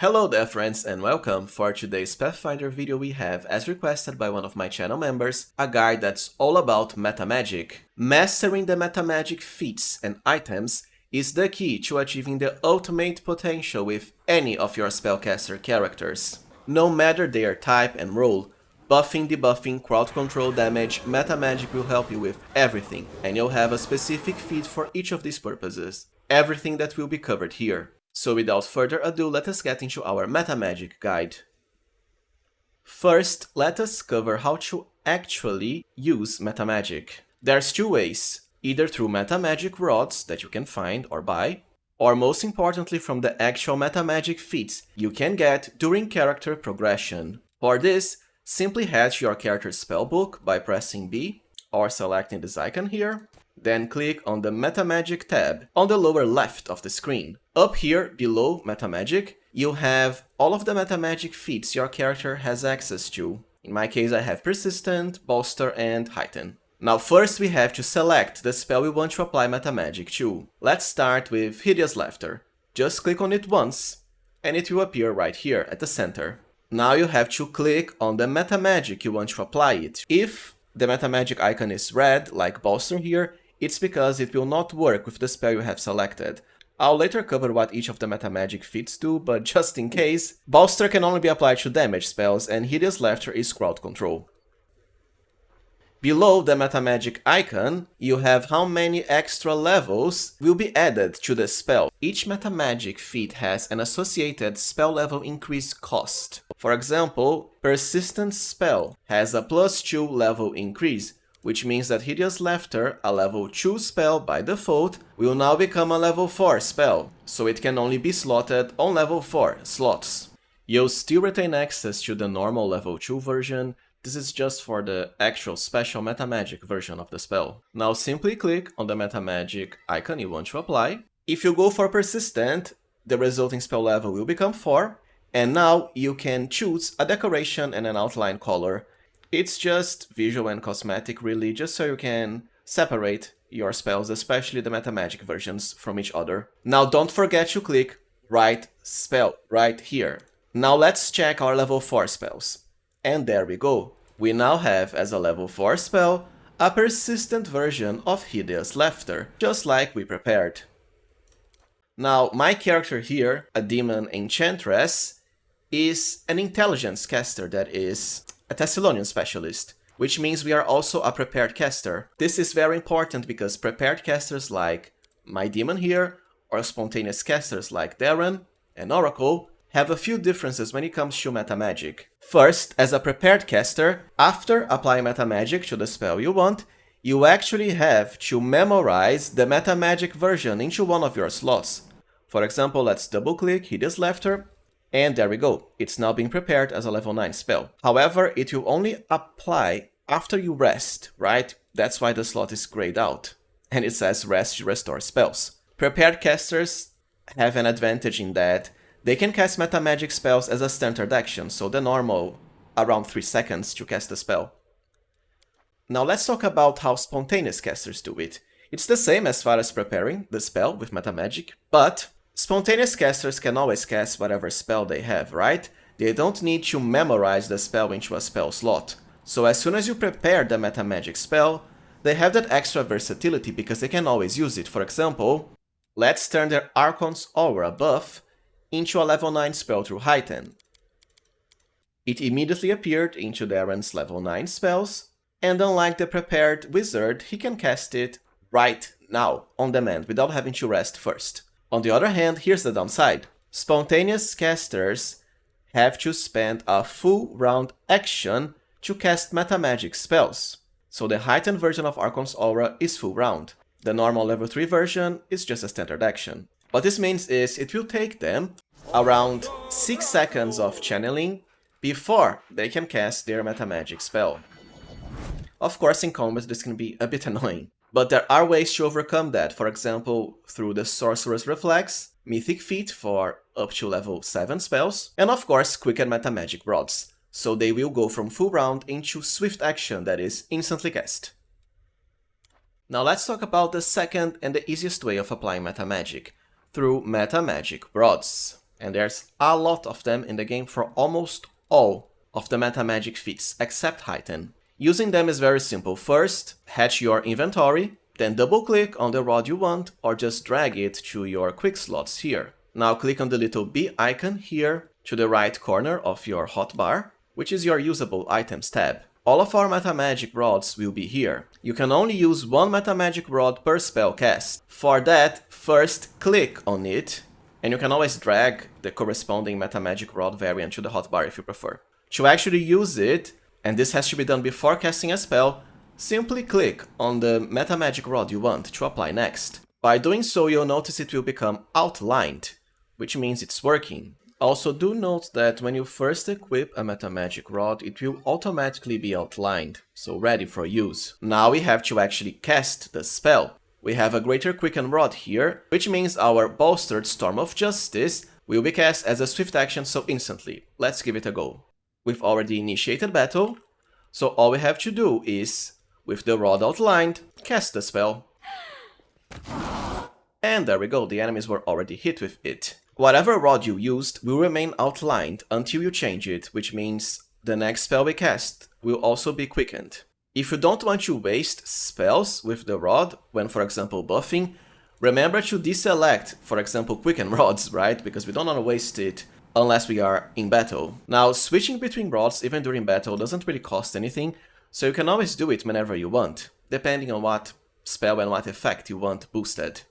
Hello there friends and welcome! For today's Pathfinder video we have, as requested by one of my channel members, a guide that's all about metamagic. Mastering the metamagic feats and items is the key to achieving the ultimate potential with any of your spellcaster characters. No matter their type and role, buffing, debuffing, crowd control, damage, metamagic will help you with everything, and you'll have a specific feat for each of these purposes. Everything that will be covered here. So without further ado, let us get into our MetaMagic guide. First, let us cover how to actually use MetaMagic. There's two ways, either through MetaMagic rods that you can find or buy, or most importantly from the actual MetaMagic feats you can get during character progression. For this, simply to your character's spellbook by pressing B or selecting this icon here, then click on the MetaMagic tab on the lower left of the screen. Up here, below MetaMagic, you have all of the MetaMagic feats your character has access to. In my case, I have Persistent, Bolster, and Heighten. Now first we have to select the spell we want to apply MetaMagic to. Let's start with Hideous Laughter. Just click on it once, and it will appear right here at the center. Now you have to click on the MetaMagic you want to apply it. If the MetaMagic icon is red, like Bolster here, it's because it will not work with the spell you have selected. I'll later cover what each of the meta magic feats do, but just in case, Bolster can only be applied to damage spells and Hideous Laughter is crowd control. Below the meta magic icon, you have how many extra levels will be added to the spell. Each meta magic feat has an associated spell level increase cost. For example, Persistent Spell has a plus 2 level increase, which means that Hideous Laughter, a level 2 spell by default, will now become a level 4 spell, so it can only be slotted on level 4 slots. You'll still retain access to the normal level 2 version, this is just for the actual special metamagic version of the spell. Now simply click on the metamagic icon you want to apply. If you go for persistent, the resulting spell level will become 4, and now you can choose a decoration and an outline color it's just visual and cosmetic really, just so you can separate your spells, especially the metamagic versions, from each other. Now don't forget to click Write Spell right here. Now let's check our level 4 spells. And there we go. We now have as a level 4 spell a persistent version of Hideous Laughter, just like we prepared. Now, my character here, a demon enchantress, is an intelligence caster that is a Thassilonian specialist, which means we are also a prepared caster. This is very important because prepared casters like my demon here, or spontaneous casters like Daeran and Oracle, have a few differences when it comes to metamagic. First, as a prepared caster, after applying metamagic to the spell you want, you actually have to memorize the metamagic version into one of your slots. For example, let's double-click Hideous Laughter and there we go, it's now being prepared as a level 9 spell. However, it will only apply after you rest, right? That's why the slot is grayed out. And it says rest to restore spells. Prepared casters have an advantage in that they can cast meta magic spells as a standard action, so the normal around 3 seconds to cast a spell. Now let's talk about how spontaneous casters do it. It's the same as far as preparing the spell with meta magic, but Spontaneous casters can always cast whatever spell they have, right? They don't need to memorize the spell into a spell slot. So as soon as you prepare the meta magic spell, they have that extra versatility because they can always use it. For example, let's turn their Archon's Aura buff into a level 9 spell through Heighten. It immediately appeared into Daeran's level 9 spells, and unlike the prepared wizard, he can cast it right now, on demand, without having to rest first. On the other hand, here's the downside. Spontaneous casters have to spend a full round action to cast metamagic spells. So the heightened version of Archon's Aura is full round. The normal level 3 version is just a standard action. What this means is it will take them around 6 seconds of channeling before they can cast their metamagic spell. Of course in combat this can be a bit annoying. But there are ways to overcome that, for example, through the Sorcerer's Reflex, Mythic Feat for up to level 7 spells, and of course Quicken Metamagic Rods, so they will go from full round into swift action that is instantly cast. Now let's talk about the second and the easiest way of applying Metamagic, through Metamagic Rods. And there's a lot of them in the game for almost all of the meta magic feats, except Heighten. Using them is very simple. First, hatch your inventory, then double click on the rod you want or just drag it to your quick slots here. Now click on the little B icon here to the right corner of your hotbar, which is your usable items tab. All of our meta magic rods will be here. You can only use one meta magic rod per spell cast. For that, first click on it, and you can always drag the corresponding meta magic rod variant to the hotbar if you prefer. To actually use it, and this has to be done before casting a spell, simply click on the meta magic rod you want to apply next. By doing so, you'll notice it will become outlined, which means it's working. Also do note that when you first equip a meta magic rod, it will automatically be outlined, so ready for use. Now we have to actually cast the spell. We have a Greater Quicken Rod here, which means our bolstered Storm of Justice will be cast as a swift action so instantly. Let's give it a go. We've already initiated battle, so all we have to do is, with the rod outlined, cast the spell. And there we go, the enemies were already hit with it. Whatever rod you used will remain outlined until you change it, which means the next spell we cast will also be quickened. If you don't want to waste spells with the rod, when for example buffing, remember to deselect, for example, quicken rods, right? Because we don't want to waste it unless we are in battle. Now, switching between rods even during battle doesn't really cost anything, so you can always do it whenever you want, depending on what spell and what effect you want boosted.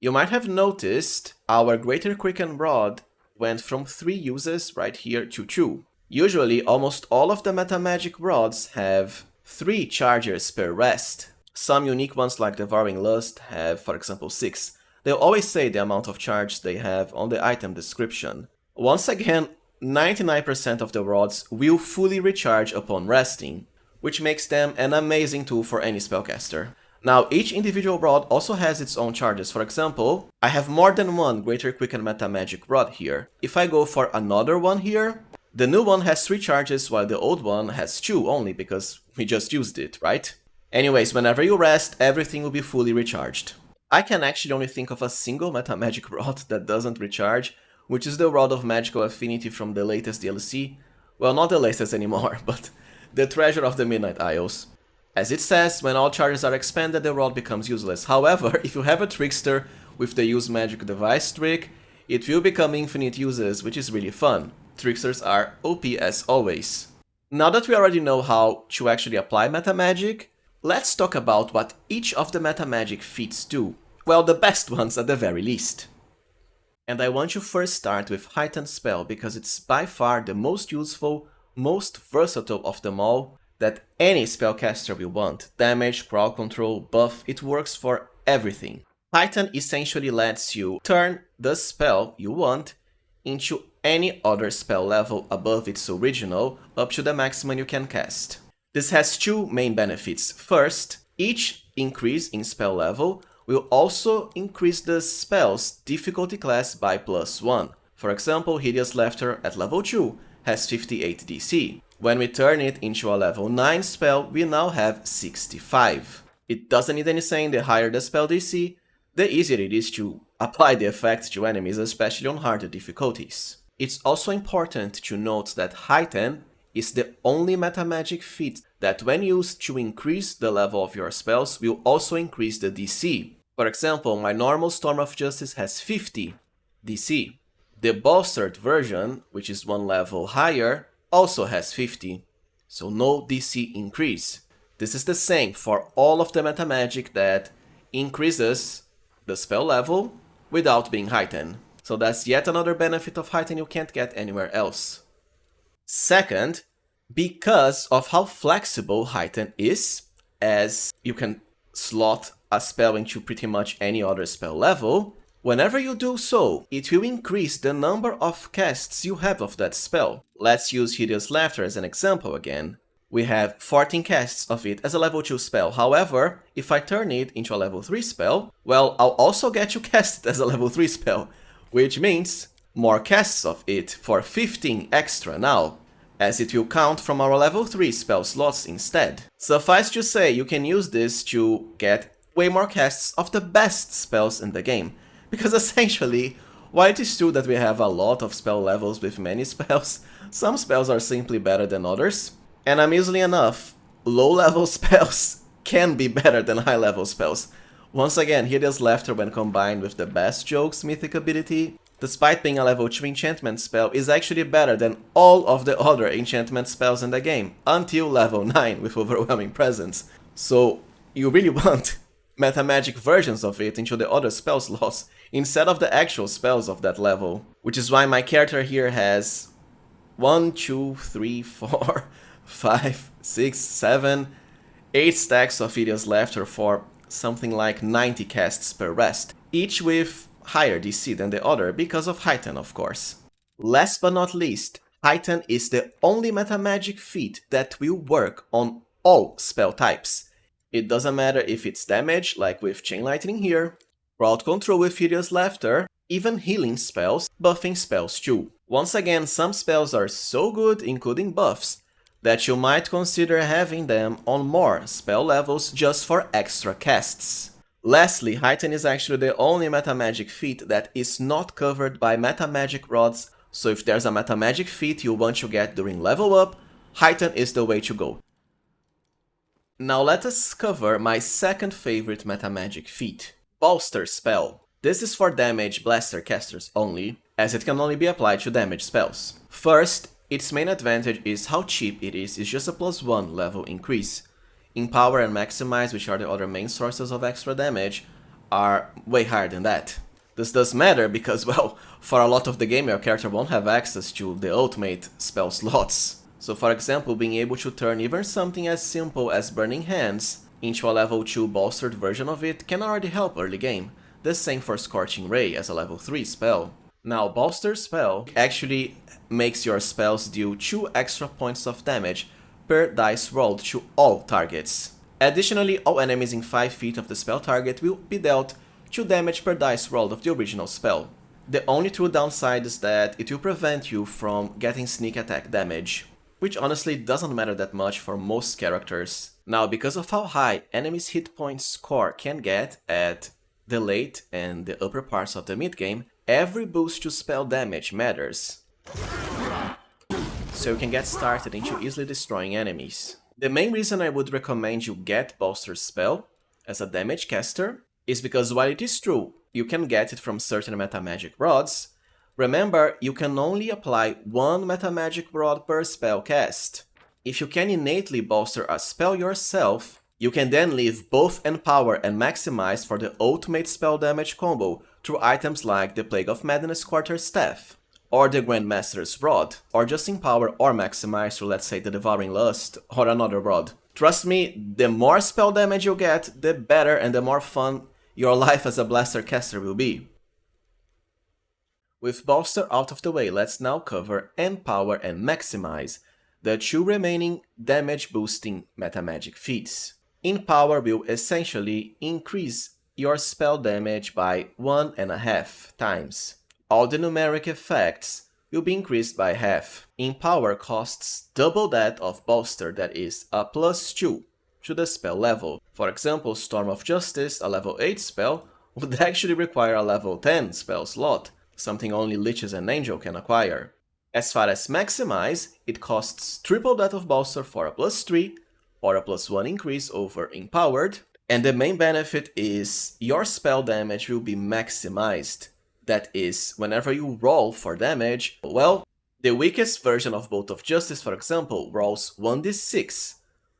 You might have noticed our Greater Quicken Rod went from 3 uses right here to 2. Usually, almost all of the meta magic rods have 3 charges per rest. Some unique ones like Devouring Lust have, for example, 6, They'll always say the amount of charge they have on the item description. Once again, 99% of the rods will fully recharge upon resting, which makes them an amazing tool for any spellcaster. Now, each individual rod also has its own charges. For example, I have more than one Greater Quicken Meta Magic rod here. If I go for another one here, the new one has 3 charges while the old one has 2 only because we just used it, right? Anyways, whenever you rest, everything will be fully recharged. I can actually only think of a single Meta Magic Rod that doesn't recharge, which is the Rod of Magical Affinity from the latest DLC. Well, not the latest anymore, but the Treasure of the Midnight Isles. As it says, when all charges are expended, the rod becomes useless. However, if you have a Trickster with the Use Magic Device trick, it will become infinite uses, which is really fun. Tricksters are OP as always. Now that we already know how to actually apply Meta Magic, Let's talk about what each of the meta magic feats do. Well, the best ones at the very least. And I want to first start with Heightened Spell because it's by far the most useful, most versatile of them all that any spellcaster will want. Damage, crowd control, buff, it works for everything. Heighten essentially lets you turn the spell you want into any other spell level above its original up to the maximum you can cast. This has two main benefits. First, each increase in spell level will also increase the spell's difficulty class by plus 1. For example, Hideous Laughter at level 2 has 58 DC. When we turn it into a level 9 spell, we now have 65. It doesn't need any saying, the higher the spell DC, the easier it is to apply the effect to enemies, especially on harder difficulties. It's also important to note that Heighten is the only meta magic feat that when used to increase the level of your spells will also increase the DC. For example, my normal Storm of Justice has 50 DC. The bolstered version, which is one level higher, also has 50, so no DC increase. This is the same for all of the meta magic that increases the spell level without being heightened. So that's yet another benefit of heighten you can't get anywhere else. Second, because of how flexible Heighten is, as you can slot a spell into pretty much any other spell level, whenever you do so, it will increase the number of casts you have of that spell. Let's use Hideous Laughter as an example again. We have 14 casts of it as a level 2 spell, however, if I turn it into a level 3 spell, well, I'll also get to cast it as a level 3 spell, which means more casts of it for 15 extra now as it will count from our level 3 spell slots instead. Suffice to say, you can use this to get way more casts of the best spells in the game, because essentially, While it is true that we have a lot of spell levels with many spells, some spells are simply better than others, and amusingly enough, low-level spells can be better than high-level spells. Once again, Hideous Laughter when combined with the Best Jokes mythic ability, despite being a level 2 enchantment spell, is actually better than all of the other enchantment spells in the game, until level 9 with Overwhelming Presence. So, you really want meta magic versions of it into the other spell slots, instead of the actual spells of that level. Which is why my character here has 1, 2, 3, 4, 5, 6, 7, 8 stacks of Hideous Laughter for something like 90 casts per rest, each with higher DC than the other because of Heighten, of course. Last but not least, Heighten is the only meta magic feat that will work on all spell types. It doesn't matter if it's damage, like with Chain Lightning here, crowd control with Hideous Laughter, even healing spells, buffing spells too. Once again, some spells are so good, including buffs, that you might consider having them on more spell levels just for extra casts. Lastly, Heighten is actually the only meta magic feat that is not covered by meta magic rods, so if there's a meta magic feat you want to get during level up, Heighten is the way to go. Now let us cover my second favorite meta magic feat, Bolster Spell. This is for damage blaster casters only, as it can only be applied to damage spells. First, its main advantage is how cheap it is, it's just a plus 1 level increase. Empower and Maximize, which are the other main sources of extra damage, are way higher than that. This does matter because, well, for a lot of the game your character won't have access to the ultimate spell slots. So for example, being able to turn even something as simple as Burning Hands into a level 2 bolstered version of it can already help early game. The same for Scorching Ray as a level 3 spell. Now, Bolster Spell actually makes your spells deal 2 extra points of damage per dice rolled to all targets. Additionally, all enemies in 5 feet of the spell target will be dealt 2 damage per dice rolled of the original spell. The only true downside is that it will prevent you from getting sneak attack damage, which honestly doesn't matter that much for most characters. Now, because of how high enemies' hit point score can get at the late and the upper parts of the mid-game, every boost to spell damage matters. So you can get started into easily destroying enemies. The main reason I would recommend you get Bolster Spell as a damage caster is because while it is true, you can get it from certain meta magic rods, remember you can only apply one meta magic rod per spell cast. If you can innately bolster a spell yourself, you can then leave both Empower and Maximize for the ultimate spell damage combo through items like the Plague of Madness Quarter Staff, or the Grandmaster's Rod, or just Empower or Maximize through let's say the Devouring Lust or another rod. Trust me, the more spell damage you get, the better and the more fun your life as a Blaster caster will be. With Bolster out of the way, let's now cover Empower and Maximize, the two remaining damage boosting meta magic feats. Empower will essentially increase your spell damage by one and a half times. All the numeric effects will be increased by half. Empower costs double that of Bolster that is a plus 2 to the spell level. For example, Storm of Justice, a level 8 spell, would actually require a level 10 spell slot, something only Liches and Angel can acquire. As far as Maximize, it costs triple that of Bolster for a plus 3 or a plus 1 increase over Empowered, and the main benefit is your spell damage will be maximized. That is, whenever you roll for damage, well, the weakest version of Bolt of Justice, for example, rolls 1d6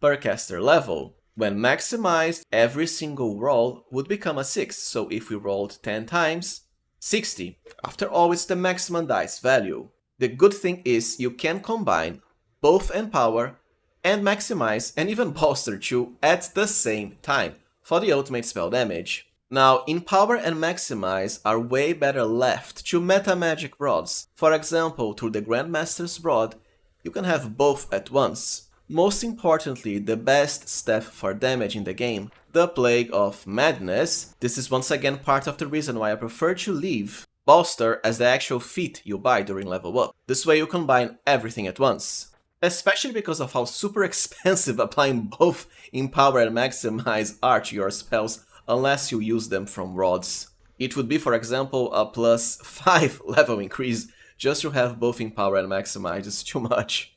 per caster level. When maximized, every single roll would become a 6, so if we rolled 10 times, 60. After all, it's the maximum dice value. The good thing is you can combine both Empower and maximize and even bolster 2 at the same time for the ultimate spell damage. Now, Empower and Maximize are way better left to meta magic rods. For example, through the Grandmaster's Rod, you can have both at once. Most importantly, the best step for damage in the game, the Plague of Madness. This is once again part of the reason why I prefer to leave Bolster as the actual feat you buy during level up. This way you combine everything at once especially because of how super expensive applying both Empower and Maximize are to your spells unless you use them from rods. It would be, for example, a plus 5 level increase just to have buffing power and maximize is too much.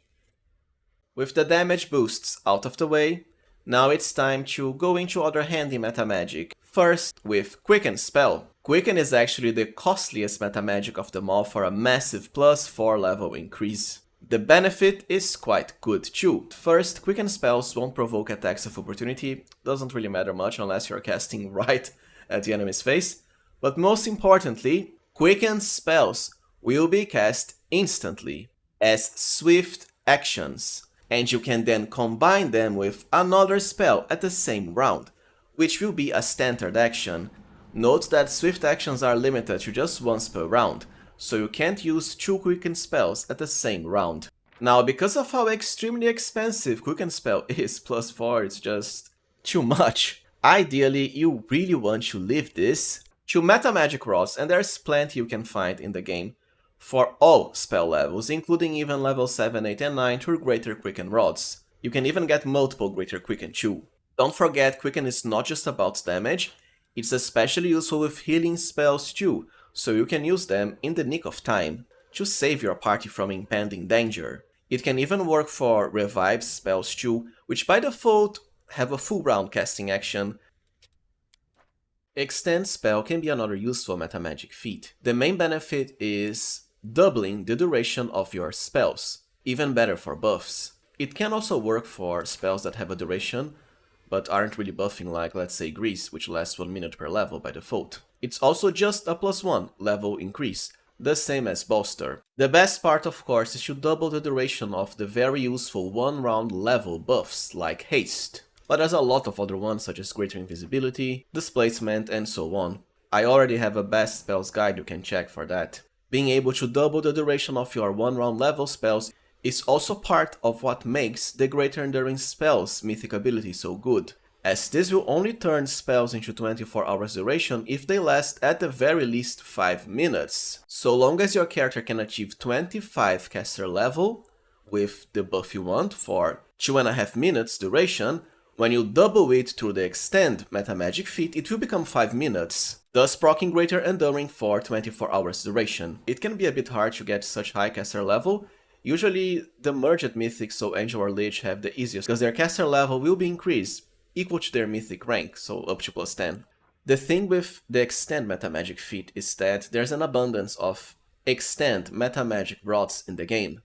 With the damage boosts out of the way, now it's time to go into other handy meta magic. First, with Quicken Spell. Quicken is actually the costliest meta magic of them all for a massive plus 4 level increase. The benefit is quite good too. First, Quicken Spells won't provoke attacks of opportunity, doesn't really matter much unless you're casting right at the enemy's face. But most importantly, Quicken Spells will be cast instantly as swift actions and you can then combine them with another spell at the same round, which will be a standard action. Note that swift actions are limited to just once per round, so you can't use two quicken spells at the same round. Now, because of how extremely expensive quicken spell is, plus 4 it's just too much. Ideally, you really want to leave this to meta magic rods, and there's plenty you can find in the game for all spell levels, including even level 7, 8 and 9 through Greater Quicken rods. You can even get multiple Greater Quicken too. Don't forget, Quicken is not just about damage, it's especially useful with healing spells too, so you can use them in the nick of time, to save your party from impending danger. It can even work for revive spells too, which by default have a full round casting action, Extend spell can be another useful metamagic feat. The main benefit is doubling the duration of your spells, even better for buffs. It can also work for spells that have a duration, but aren't really buffing like, let's say, Grease, which lasts 1 minute per level by default. It's also just a plus 1 level increase, the same as Bolster. The best part, of course, is to double the duration of the very useful 1 round level buffs, like Haste. But there's a lot of other ones, such as Greater Invisibility, Displacement, and so on. I already have a best spells guide you can check for that. Being able to double the duration of your one round level spells is also part of what makes the Greater Enduring Spells mythic ability so good, as this will only turn spells into 24 hours duration if they last at the very least 5 minutes. So long as your character can achieve 25 caster level with the buff you want for 2.5 minutes duration, when you double it through the extend metamagic feat, it will become 5 minutes, thus proccing greater enduring for 24 hours duration. It can be a bit hard to get such high caster level, usually the merged mythics so Angel or Lich have the easiest, because their caster level will be increased, equal to their mythic rank, so up to plus 10. The thing with the extend metamagic feat is that there's an abundance of extend metamagic rods in the game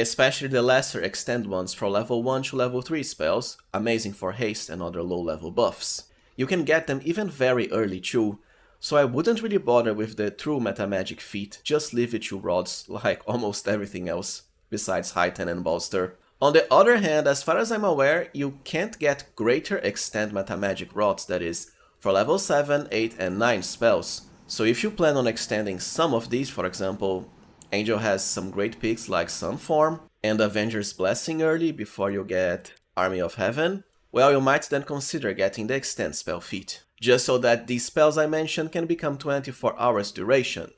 especially the lesser extend ones for level 1 to level 3 spells, amazing for haste and other low level buffs. You can get them even very early too, so I wouldn't really bother with the true metamagic feat, just leave it to rods like almost everything else, besides Heighten and Bolster. On the other hand, as far as I'm aware, you can't get greater extend metamagic rods, that is, for level 7, 8 and 9 spells. So if you plan on extending some of these, for example, Angel has some great picks like Sunform and Avenger's Blessing early before you get Army of Heaven. Well, you might then consider getting the Extend spell feat, just so that these spells I mentioned can become 24 hours duration.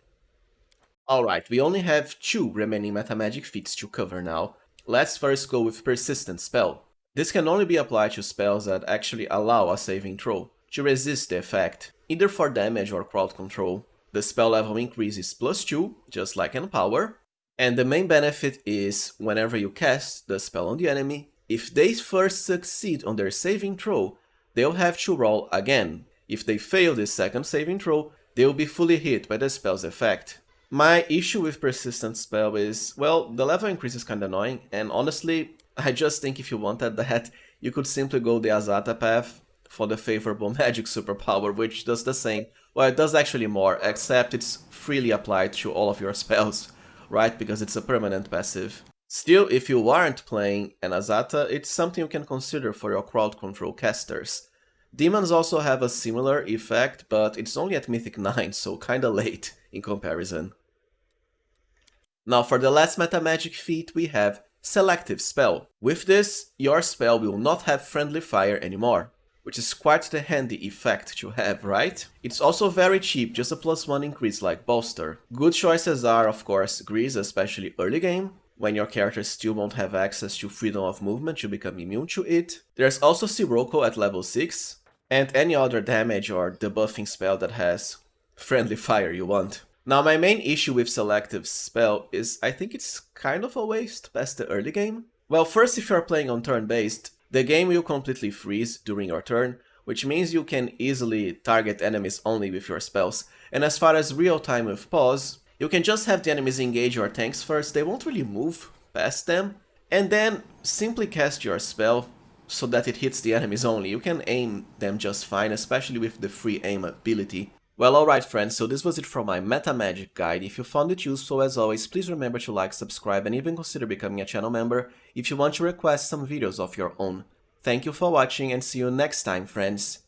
Alright, we only have two remaining metamagic feats to cover now. Let's first go with Persistent Spell. This can only be applied to spells that actually allow a saving throw, to resist the effect, either for damage or crowd control. The spell level increases plus 2, just like Empower, and the main benefit is whenever you cast the spell on the enemy, if they first succeed on their saving throw, they'll have to roll again. If they fail this second saving throw, they'll be fully hit by the spell's effect. My issue with Persistent Spell is, well, the level increase is kinda annoying, and honestly, I just think if you wanted that, you could simply go the Azata path for the favorable magic superpower, which does the same. Well, it does actually more, except it's freely applied to all of your spells, right? Because it's a permanent passive. Still, if you aren't playing an Azata, it's something you can consider for your crowd control casters. Demons also have a similar effect, but it's only at Mythic 9, so kinda late in comparison. Now for the last meta magic feat we have Selective Spell. With this, your spell will not have friendly fire anymore which is quite the handy effect to have, right? It's also very cheap, just a plus one increase like Bolster. Good choices are, of course, Grease, especially early game, when your character still won't have access to freedom of movement to become immune to it. There's also Sirocco at level 6, and any other damage or debuffing spell that has friendly fire you want. Now my main issue with selective spell is I think it's kind of a waste past the early game. Well, first if you're playing on turn-based, the game will completely freeze during your turn, which means you can easily target enemies only with your spells. And as far as real time with pause, you can just have the enemies engage your tanks first, they won't really move past them, and then simply cast your spell so that it hits the enemies only. You can aim them just fine, especially with the free aim ability. Well alright friends, so this was it for my Meta Magic guide. If you found it useful as always, please remember to like, subscribe and even consider becoming a channel member if you want to request some videos of your own. Thank you for watching and see you next time friends.